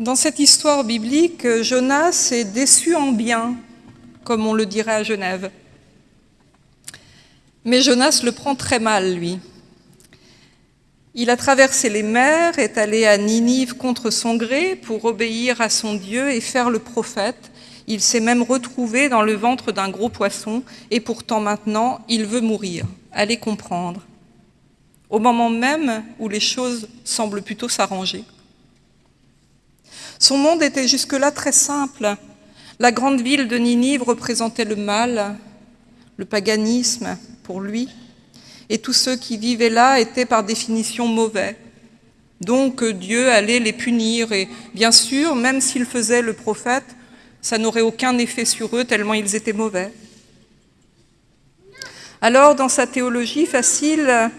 Dans cette histoire biblique, Jonas est déçu en bien, comme on le dirait à Genève. Mais Jonas le prend très mal, lui. Il a traversé les mers, est allé à Ninive contre son gré pour obéir à son Dieu et faire le prophète. Il s'est même retrouvé dans le ventre d'un gros poisson et pourtant maintenant, il veut mourir. Allez comprendre. Au moment même où les choses semblent plutôt s'arranger. Son monde était jusque-là très simple. La grande ville de Ninive représentait le mal, le paganisme pour lui, et tous ceux qui vivaient là étaient par définition mauvais. Donc Dieu allait les punir, et bien sûr, même s'il faisait le prophète, ça n'aurait aucun effet sur eux tellement ils étaient mauvais. Alors, dans sa théologie facile,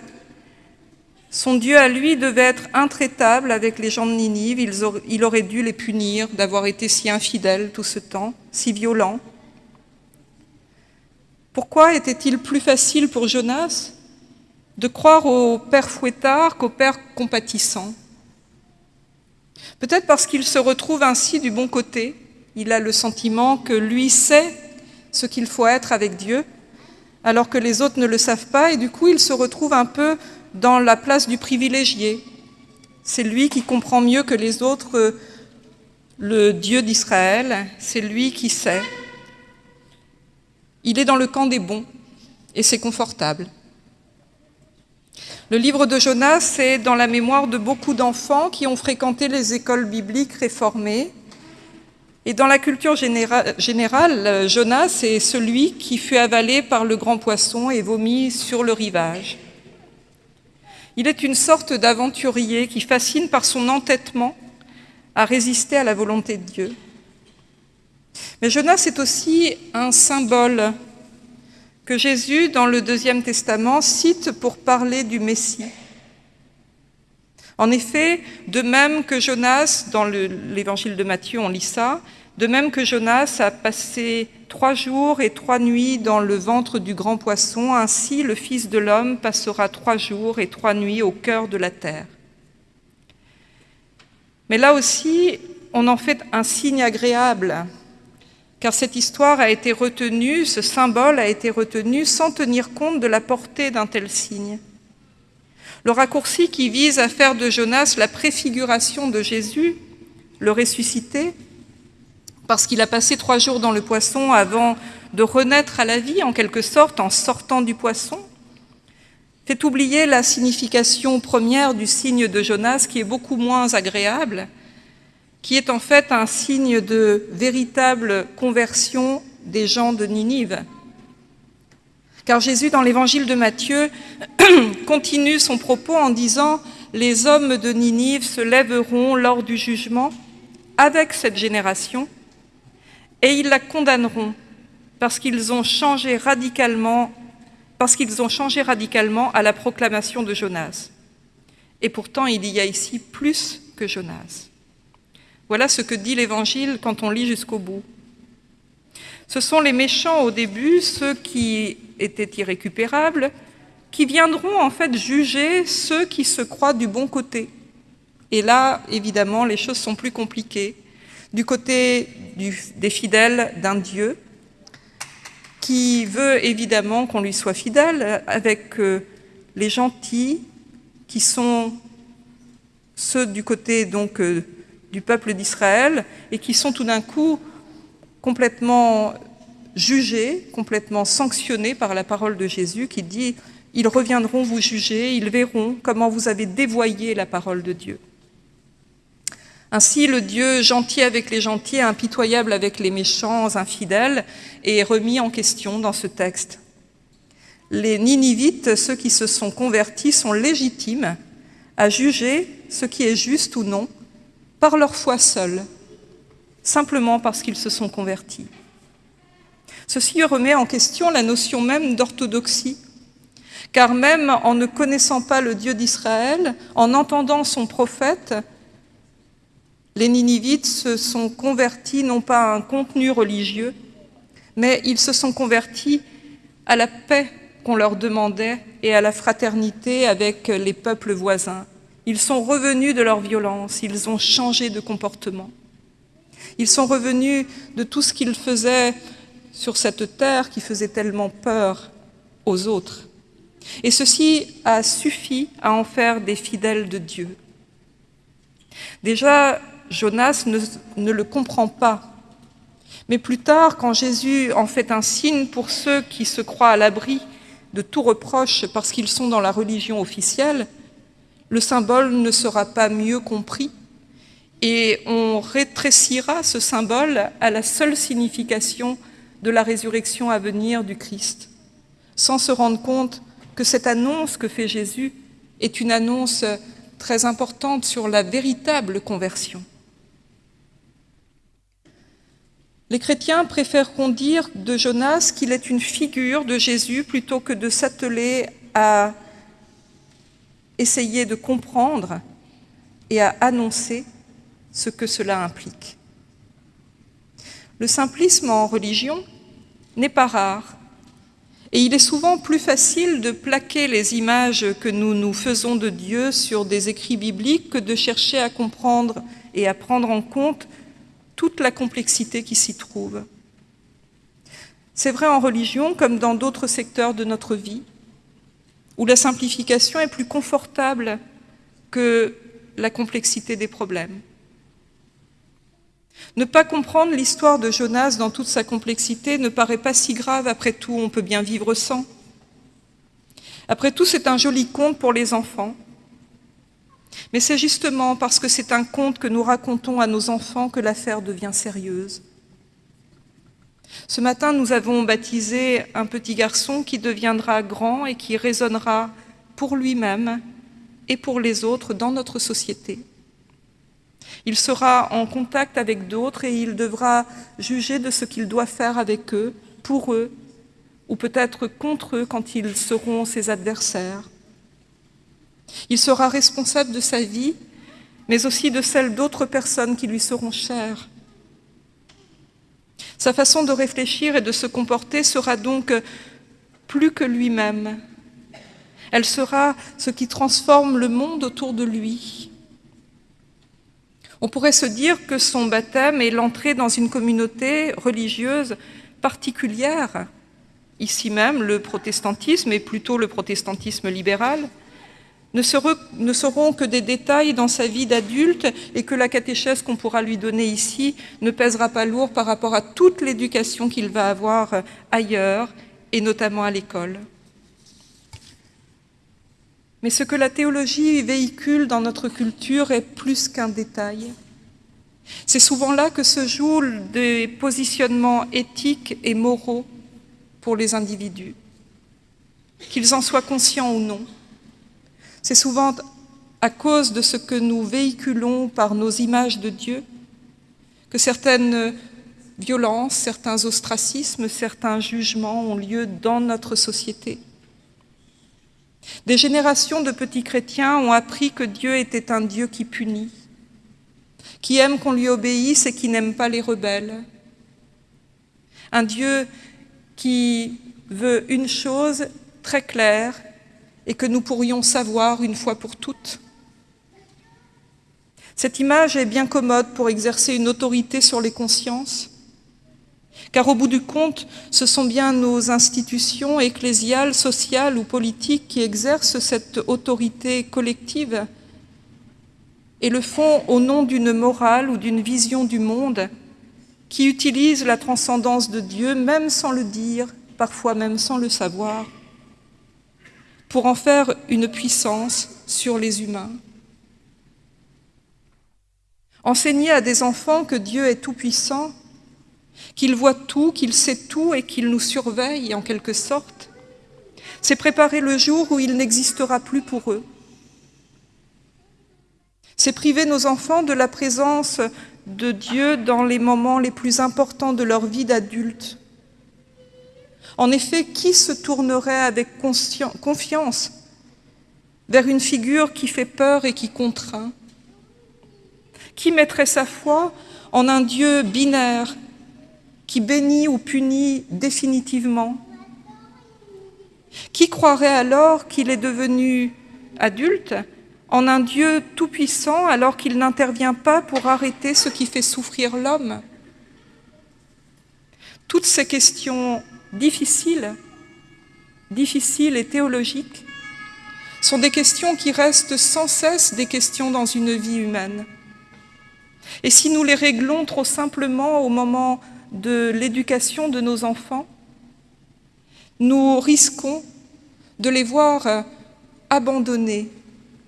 son Dieu à lui devait être intraitable avec les gens de Ninive, il aurait dû les punir d'avoir été si infidèles tout ce temps, si violents. Pourquoi était-il plus facile pour Jonas de croire au Père fouettard qu'au Père compatissant? Peut-être parce qu'il se retrouve ainsi du bon côté, il a le sentiment que lui sait ce qu'il faut être avec Dieu, alors que les autres ne le savent pas, et du coup il se retrouve un peu dans la place du privilégié. C'est lui qui comprend mieux que les autres euh, le Dieu d'Israël, c'est lui qui sait. Il est dans le camp des bons, et c'est confortable. Le livre de Jonas est dans la mémoire de beaucoup d'enfants qui ont fréquenté les écoles bibliques réformées. Et dans la culture générale, Jonas est celui qui fut avalé par le grand poisson et vomi sur le rivage. Il est une sorte d'aventurier qui fascine par son entêtement à résister à la volonté de Dieu. Mais Jonas est aussi un symbole que Jésus, dans le Deuxième Testament, cite pour parler du Messie. En effet, de même que Jonas, dans l'évangile de Matthieu, on lit ça, de même que Jonas a passé trois jours et trois nuits dans le ventre du grand poisson, ainsi le Fils de l'homme passera trois jours et trois nuits au cœur de la terre. Mais là aussi, on en fait un signe agréable, car cette histoire a été retenue, ce symbole a été retenu sans tenir compte de la portée d'un tel signe. Le raccourci qui vise à faire de Jonas la préfiguration de Jésus, le ressuscité, parce qu'il a passé trois jours dans le poisson avant de renaître à la vie, en quelque sorte, en sortant du poisson, fait oublier la signification première du signe de Jonas, qui est beaucoup moins agréable, qui est en fait un signe de véritable conversion des gens de Ninive. Car Jésus, dans l'évangile de Matthieu, continue son propos en disant « Les hommes de Ninive se lèveront lors du jugement avec cette génération et ils la condamneront parce qu'ils ont changé radicalement parce qu'ils ont changé radicalement à la proclamation de Jonas. Et pourtant, il y a ici plus que Jonas. Voilà ce que dit l'Évangile quand on lit jusqu'au bout. Ce sont les méchants au début, ceux qui étaient irrécupérables, qui viendront en fait juger ceux qui se croient du bon côté. Et là, évidemment, les choses sont plus compliquées du côté des fidèles d'un Dieu qui veut évidemment qu'on lui soit fidèle avec euh, les gentils qui sont ceux du côté donc euh, du peuple d'Israël et qui sont tout d'un coup complètement jugés, complètement sanctionnés par la parole de Jésus qui dit « Ils reviendront vous juger, ils verront comment vous avez dévoyé la parole de Dieu ». Ainsi, le Dieu gentil avec les gentils, impitoyable avec les méchants, infidèles, est remis en question dans ce texte. Les Ninivites, ceux qui se sont convertis, sont légitimes à juger ce qui est juste ou non par leur foi seule, simplement parce qu'ils se sont convertis. Ceci remet en question la notion même d'orthodoxie, car même en ne connaissant pas le Dieu d'Israël, en entendant son prophète, les Ninivites se sont convertis non pas à un contenu religieux, mais ils se sont convertis à la paix qu'on leur demandait et à la fraternité avec les peuples voisins. Ils sont revenus de leur violence, ils ont changé de comportement. Ils sont revenus de tout ce qu'ils faisaient sur cette terre qui faisait tellement peur aux autres. Et ceci a suffi à en faire des fidèles de Dieu. Déjà, Jonas ne, le comprend pas. Mais plus tard, quand Jésus en fait un signe pour ceux qui se croient à l'abri de tout reproche parce qu'ils sont dans la religion officielle, le symbole ne sera pas mieux compris et on rétrécira ce symbole à la seule signification de la résurrection à venir du Christ, sans se rendre compte que cette annonce que fait Jésus est une annonce très importante sur la véritable conversion. Les chrétiens préféreront dire de Jonas qu'il est une figure de Jésus plutôt que de s'atteler à essayer de comprendre et à annoncer ce que cela implique. Le simplisme en religion n'est pas rare et il est souvent plus facile de plaquer les images que nous nous faisons de Dieu sur des écrits bibliques que de chercher à comprendre et à prendre en compte toute la complexité qui s'y trouve. C'est vrai en religion comme dans d'autres secteurs de notre vie, où la simplification est plus confortable que la complexité des problèmes. Ne pas comprendre l'histoire de Jonas dans toute sa complexité ne paraît pas si grave, après tout, on peut bien vivre sans. Après tout, c'est un joli conte pour les enfants. Mais c'est justement parce que c'est un conte que nous racontons à nos enfants que l'affaire devient sérieuse. Ce matin, nous avons baptisé un petit garçon qui deviendra grand et qui résonnera pour lui-même et pour les autres dans notre société. Il sera en contact avec d'autres et il devra juger de ce qu'il doit faire avec eux, pour eux, ou peut-être contre eux quand ils seront ses adversaires. Il sera responsable de sa vie, mais aussi de celle d'autres personnes qui lui seront chères. Sa façon de réfléchir et de se comporter sera donc plus que lui-même. Elle sera ce qui transforme le monde autour de lui. On pourrait se dire que son baptême est l'entrée dans une communauté religieuse particulière. Ici même, le protestantisme, et plutôt le protestantisme libéral, ne, seront que des détails dans sa vie d'adulte et que la catéchèse qu'on pourra lui donner ici ne pèsera pas lourd par rapport à toute l'éducation qu'il va avoir ailleurs, et notamment à l'école. Mais ce que la théologie véhicule dans notre culture est plus qu'un détail. C'est souvent là que se jouent des positionnements éthiques et moraux pour les individus, qu'ils en soient conscients ou non. C'est souvent à cause de ce que nous véhiculons par nos images de Dieu que certaines violences, certains ostracismes, certains jugements ont lieu dans notre société. Des générations de petits chrétiens ont appris que Dieu était un Dieu qui punit, qui aime qu'on lui obéisse et qui n'aime pas les rebelles. Un Dieu qui veut une chose très claire et que nous pourrions savoir une fois pour toutes. Cette image est bien commode pour exercer une autorité sur les consciences, car au bout du compte, ce sont bien nos institutions ecclésiales, sociales ou politiques qui exercent cette autorité collective et le font au nom d'une morale ou d'une vision du monde qui utilise la transcendance de Dieu, même sans le dire, parfois même sans le savoir, pour en faire une puissance sur les humains. Enseigner à des enfants que Dieu est tout-puissant qu'il voit tout, qu'il sait tout et qu'il nous surveille en quelque sorte. C'est préparer le jour où il n'existera plus pour eux. C'est priver nos enfants de la présence de Dieu dans les moments les plus importants de leur vie d'adulte. En effet, qui se tournerait avec confiance vers une figure qui fait peur et qui contraint? Qui mettrait sa foi en un Dieu binaire qui bénit ou punit définitivement? Qui croirait alors qu'il est devenu adulte en un Dieu tout-puissant alors qu'il n'intervient pas pour arrêter ce qui fait souffrir l'homme? Toutes ces questions difficiles, difficiles et théologiques, sont des questions qui restent sans cesse des questions dans une vie humaine. Et si nous les réglons trop simplement au moment de l'éducation de nos enfants, nous risquons de les voir abandonner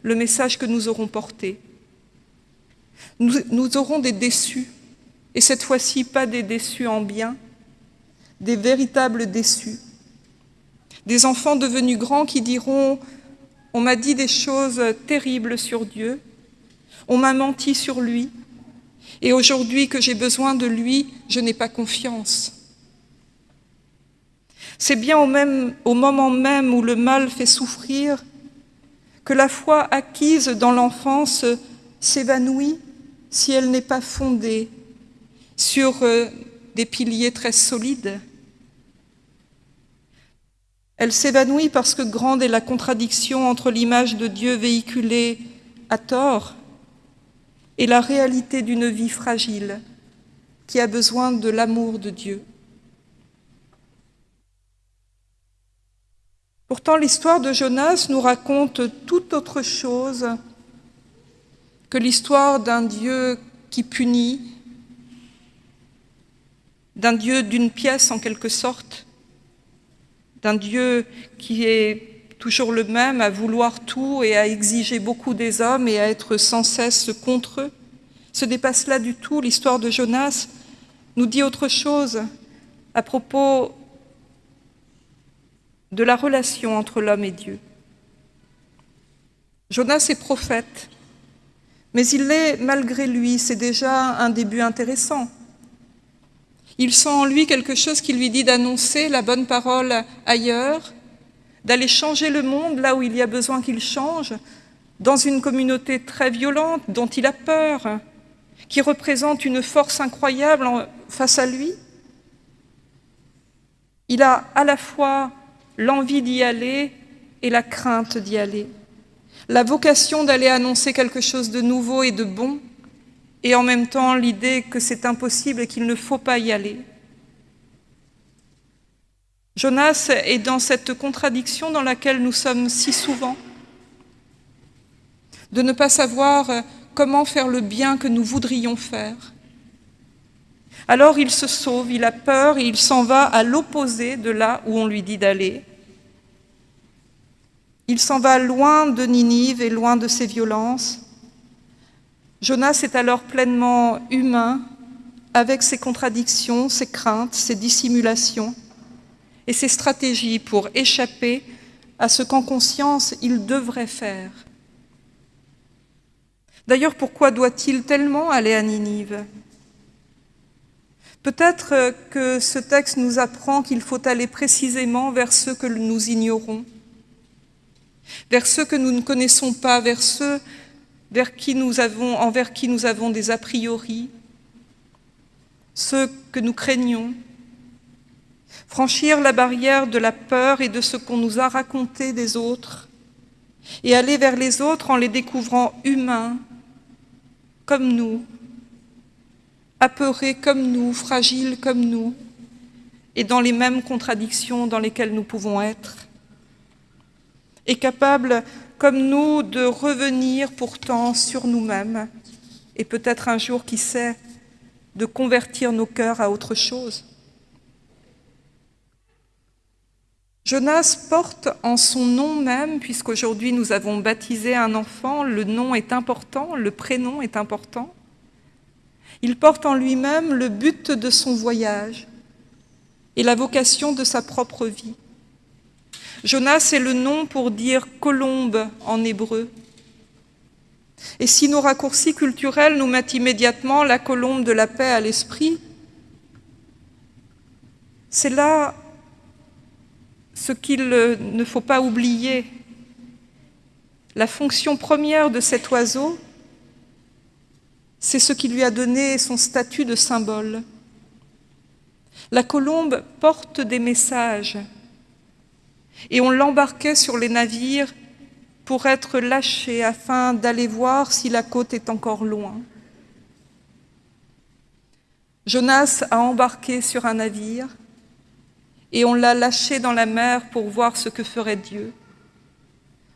le message que nous aurons porté. Nous, nous aurons des déçus, et cette fois-ci pas des déçus en bien, des véritables déçus. Des enfants devenus grands qui diront « on m'a dit des choses terribles sur Dieu, on m'a menti sur lui, et aujourd'hui que j'ai besoin de lui, je n'ai pas confiance. » C'est bien au, même, moment même où le mal fait souffrir que la foi acquise dans l'enfance s'évanouit si elle n'est pas fondée sur euh, des piliers très solides. Elle s'évanouit parce que grande est la contradiction entre l'image de Dieu véhiculée à tort et la réalité d'une vie fragile qui a besoin de l'amour de Dieu. Pourtant, l'histoire de Jonas nous raconte tout autre chose que l'histoire d'un Dieu qui punit, d'un Dieu d'une pièce en quelque sorte, d'un Dieu qui est toujours le même à vouloir tout et à exiger beaucoup des hommes et à être sans cesse contre eux. Ce n'est pas cela du tout. L'histoire de Jonas nous dit autre chose à propos de la relation entre l'homme et Dieu. Jonas est prophète, mais il l'est malgré lui, c'est déjà un début intéressant. Il sent en lui quelque chose qui lui dit d'annoncer la bonne parole ailleurs, d'aller changer le monde là où il y a besoin qu'il change, dans une communauté très violente dont il a peur, qui représente une force incroyable face à lui. Il a à la fois l'envie d'y aller et la crainte d'y aller, la vocation d'aller annoncer quelque chose de nouveau et de bon, et en même temps l'idée que c'est impossible et qu'il ne faut pas y aller. Jonas est dans cette contradiction dans laquelle nous sommes si souvent, de ne pas savoir comment faire le bien que nous voudrions faire, alors il se sauve, il a peur et il s'en va à l'opposé de là où on lui dit d'aller. Il s'en va loin de Ninive et loin de ses violences. Jonas est alors pleinement humain, avec ses contradictions, ses craintes, ses dissimulations et ses stratégies pour échapper à ce qu'en conscience il devrait faire. D'ailleurs, pourquoi doit-il tellement aller à Ninive? Peut-être que ce texte nous apprend qu'il faut aller précisément vers ceux que nous ignorons, vers ceux que nous ne connaissons pas, vers ceux qui nous avons, envers qui nous avons des a priori, ceux que nous craignons. Franchir la barrière de la peur et de ce qu'on nous a raconté des autres, et aller vers les autres en les découvrant humains, comme nous, apeurés comme nous, fragiles comme nous, et dans les mêmes contradictions dans lesquelles nous pouvons être, et capables comme nous de revenir pourtant sur nous-mêmes, et peut-être un jour, qui sait, de convertir nos cœurs à autre chose. Jonas porte en son nom même, puisqu'aujourd'hui nous avons baptisé un enfant, le nom est important, le prénom est important, il porte en lui-même le but de son voyage et la vocation de sa propre vie. Jonas est le nom pour dire colombe en hébreu. Et si nos raccourcis culturels nous mettent immédiatement la colombe de la paix à l'esprit, c'est là ce qu'il ne faut pas oublier. La fonction première de cet oiseau, c'est ce qui lui a donné son statut de symbole. La colombe porte des messages et on l'embarquait sur les navires pour être lâché afin d'aller voir si la côte est encore loin. Jonas a embarqué sur un navire et on l'a lâché dans la mer pour voir ce que ferait Dieu,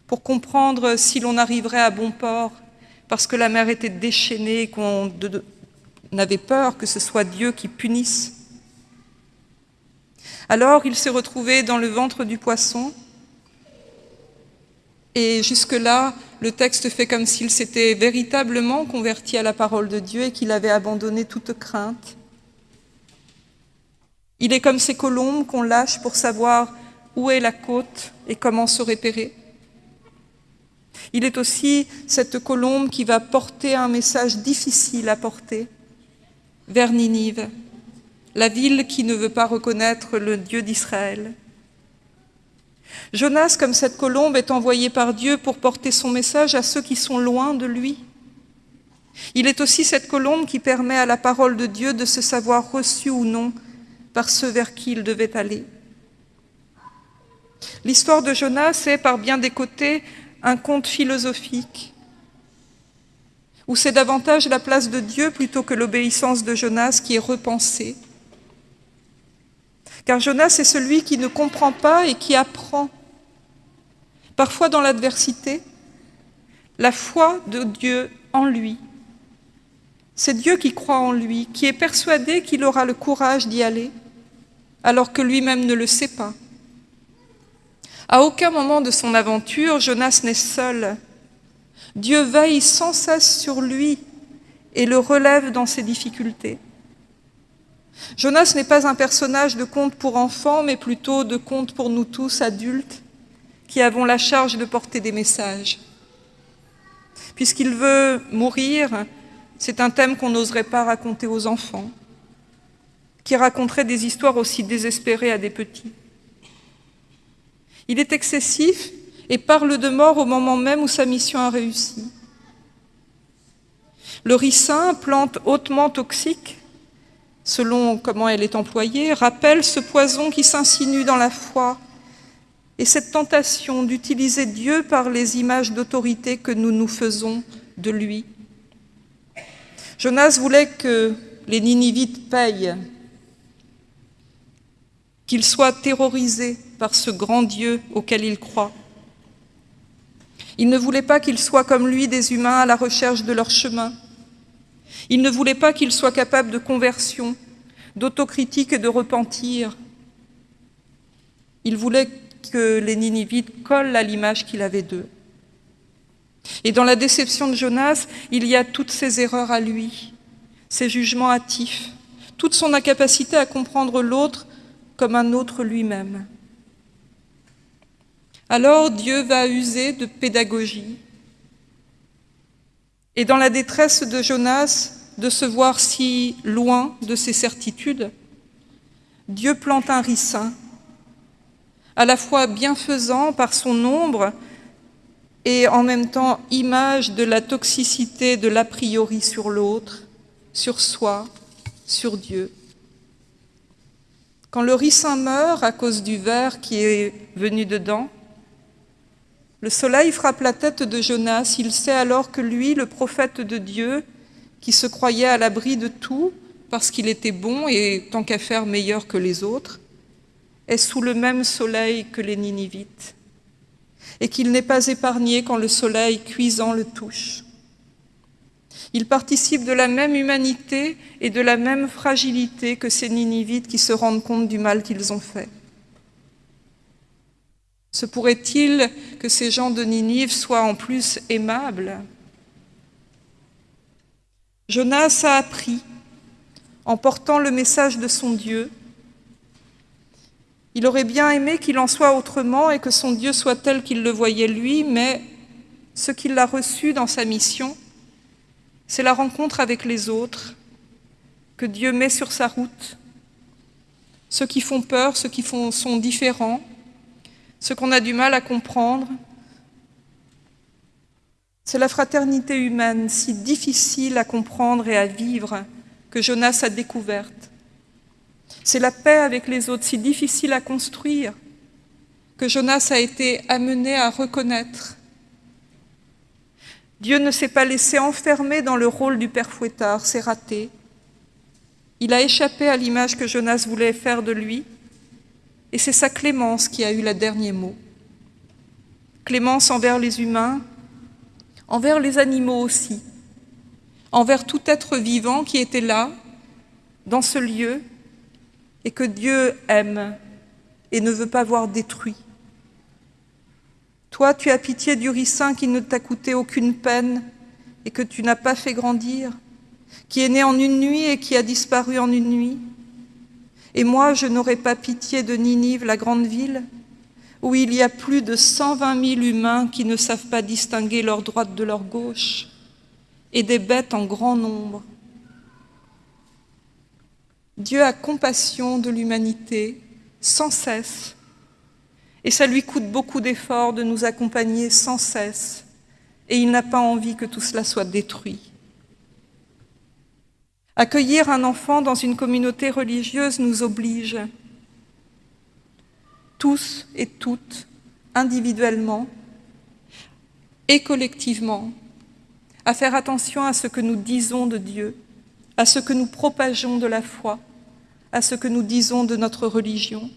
pour comprendre si l'on arriverait à bon port, parce que la mer était déchaînée et qu'on avait peur que ce soit Dieu qui punisse. Alors il s'est retrouvé dans le ventre du poisson, et jusque-là, le texte fait comme s'il s'était véritablement converti à la parole de Dieu et qu'il avait abandonné toute crainte. Il est comme ces colombes qu'on lâche pour savoir où est la côte et comment se repérer. Il est aussi cette colombe qui va porter un message difficile à porter vers Ninive, la ville qui ne veut pas reconnaître le Dieu d'Israël. Jonas, comme cette colombe, est envoyé par Dieu pour porter son message à ceux qui sont loin de lui. Il est aussi cette colombe qui permet à la parole de Dieu de se savoir reçue ou non par ceux vers qui il devait aller. L'histoire de Jonas est, par bien des côtés, un conte philosophique, où c'est davantage la place de Dieu plutôt que l'obéissance de Jonas qui est repensée. Car Jonas est celui qui ne comprend pas et qui apprend, parfois dans l'adversité, la foi de Dieu en lui. C'est Dieu qui croit en lui, qui est persuadé qu'il aura le courage d'y aller, alors que lui-même ne le sait pas. À aucun moment de son aventure, Jonas n'est seul. Dieu veille sans cesse sur lui et le relève dans ses difficultés. Jonas n'est pas un personnage de conte pour enfants, mais plutôt de conte pour nous tous, adultes, qui avons la charge de porter des messages. Puisqu'il veut mourir, c'est un thème qu'on n'oserait pas raconter aux enfants, qui raconterait des histoires aussi désespérées à des petits. Il est excessif et parle de mort au moment même où sa mission a réussi. Le ricin, plante hautement toxique, selon comment elle est employée, rappelle ce poison qui s'insinue dans la foi et cette tentation d'utiliser Dieu par les images d'autorité que nous nous faisons de lui. Jonas voulait que les Ninivites payent, qu'ils soient terrorisés par ce grand Dieu auquel ils croient. Il ne voulait pas qu'ils soient comme lui des humains à la recherche de leur chemin, il ne voulait pas qu'ils soient capables de conversion, d'autocritique et de repentir. Il voulait que les Ninivites collent à l'image qu'il avait d'eux. Et dans la déception de Jonas, il y a toutes ses erreurs à lui, ses jugements hâtifs, toute son incapacité à comprendre l'autre comme un autre lui-même. Alors Dieu va user de pédagogie. Et dans la détresse de Jonas, de se voir si loin de ses certitudes, Dieu plante un ricin, à la fois bienfaisant par son ombre et en même temps image de la toxicité de l'a priori sur l'autre, sur soi, sur Dieu. Quand le ricin meurt à cause du verre qui est venu dedans, le soleil frappe la tête de Jonas, il sait alors que lui, le prophète de Dieu, qui se croyait à l'abri de tout parce qu'il était bon et tant qu'à faire meilleur que les autres, est sous le même soleil que les Ninivites, et qu'il n'est pas épargné quand le soleil cuisant le touche. Il participe de la même humanité et de la même fragilité que ces Ninivites qui se rendent compte du mal qu'ils ont fait. Se pourrait-il que ces gens de Ninive soient en plus aimables? Jonas a appris, en portant le message de son Dieu, il aurait bien aimé qu'il en soit autrement et que son Dieu soit tel qu'il le voyait lui, mais ce qu'il a reçu dans sa mission, c'est la rencontre avec les autres que Dieu met sur sa route, ceux qui font peur, ceux qui sont différents, ceux qu'on a du mal à comprendre, c'est la fraternité humaine, si difficile à comprendre et à vivre, que Jonas a découverte. C'est la paix avec les autres, si difficile à construire, que Jonas a été amené à reconnaître Dieu ne s'est pas laissé enfermer dans le rôle du père fouettard, c'est raté. Il a échappé à l'image que Jonas voulait faire de lui, et c'est sa clémence qui a eu le dernier mot. Clémence envers les humains, envers les animaux aussi, envers tout être vivant qui était là, dans ce lieu, et que Dieu aime et ne veut pas voir détruit. Toi, tu as pitié du ricin qui ne t'a coûté aucune peine et que tu n'as pas fait grandir, qui est né en une nuit et qui a disparu en une nuit. Et moi, je n'aurais pas pitié de Ninive, la grande ville, où il y a plus de 120 000 humains qui ne savent pas distinguer leur droite de leur gauche, et des bêtes en grand nombre. Dieu a compassion de l'humanité sans cesse, et ça lui coûte beaucoup d'efforts de nous accompagner sans cesse, et il n'a pas envie que tout cela soit détruit. Accueillir un enfant dans une communauté religieuse nous oblige, tous et toutes, individuellement et collectivement, à faire attention à ce que nous disons de Dieu, à ce que nous propageons de la foi, à ce que nous disons de notre religion.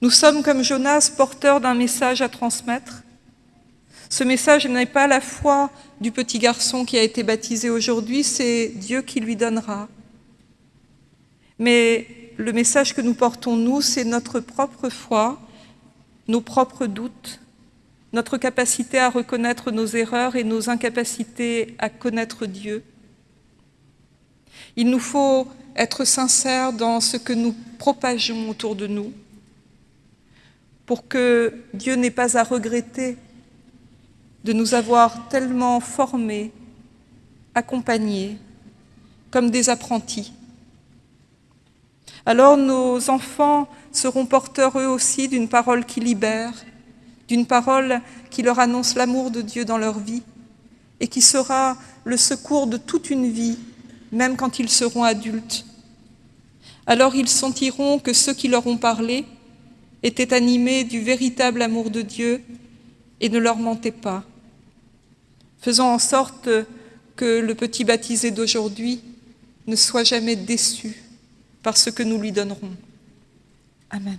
Nous sommes comme Jonas porteurs d'un message à transmettre. Ce message n'est pas la foi du petit garçon qui a été baptisé aujourd'hui, c'est Dieu qui lui donnera. Mais le message que nous portons, nous, c'est notre propre foi, nos propres doutes, notre capacité à reconnaître nos erreurs et nos incapacités à connaître Dieu. Il nous faut être sincères dans ce que nous propageons autour de nous, pour que Dieu n'ait pas à regretter de nous avoir tellement formés, accompagnés, comme des apprentis. Alors nos enfants seront porteurs eux aussi d'une parole qui libère, d'une parole qui leur annonce l'amour de Dieu dans leur vie et qui sera le secours de toute une vie, même quand ils seront adultes. Alors ils sentiront que ceux qui leur ont parlé étaient animés du véritable amour de Dieu et ne leur mentaient pas. Faisons en sorte que le petit baptisé d'aujourd'hui ne soit jamais déçu par ce que nous lui donnerons. Amen.